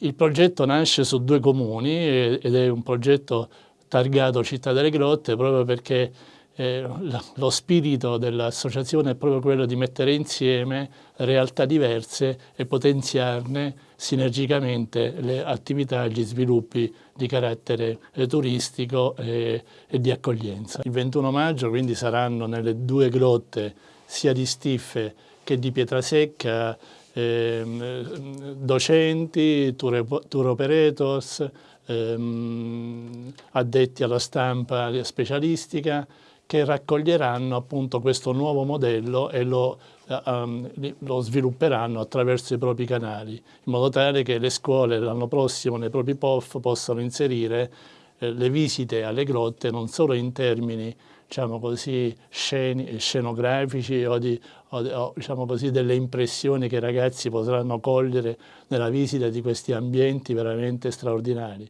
il progetto nasce su due comuni ed è un progetto targato Città delle Grotte proprio perché eh, lo spirito dell'associazione è proprio quello di mettere insieme realtà diverse e potenziarne sinergicamente le attività e gli sviluppi di carattere eh, turistico e, e, di accoglienza. Il 21 maggio quindi saranno nelle due grotte sia di Stiffe che di Pietrasecca ehm, docenti, tour, tour operators, ehm, addetti alla stampa specialistica che raccoglieranno appunto questo nuovo modello e lo, um, lo, svilupperanno attraverso i propri canali, in modo tale che le scuole l'anno prossimo nei propri POF possano inserire eh, le visite alle grotte non solo in termini diciamo così, sceni, scenografici o, di, o, o diciamo così, delle impressioni che i ragazzi potranno cogliere nella visita di questi ambienti veramente straordinari,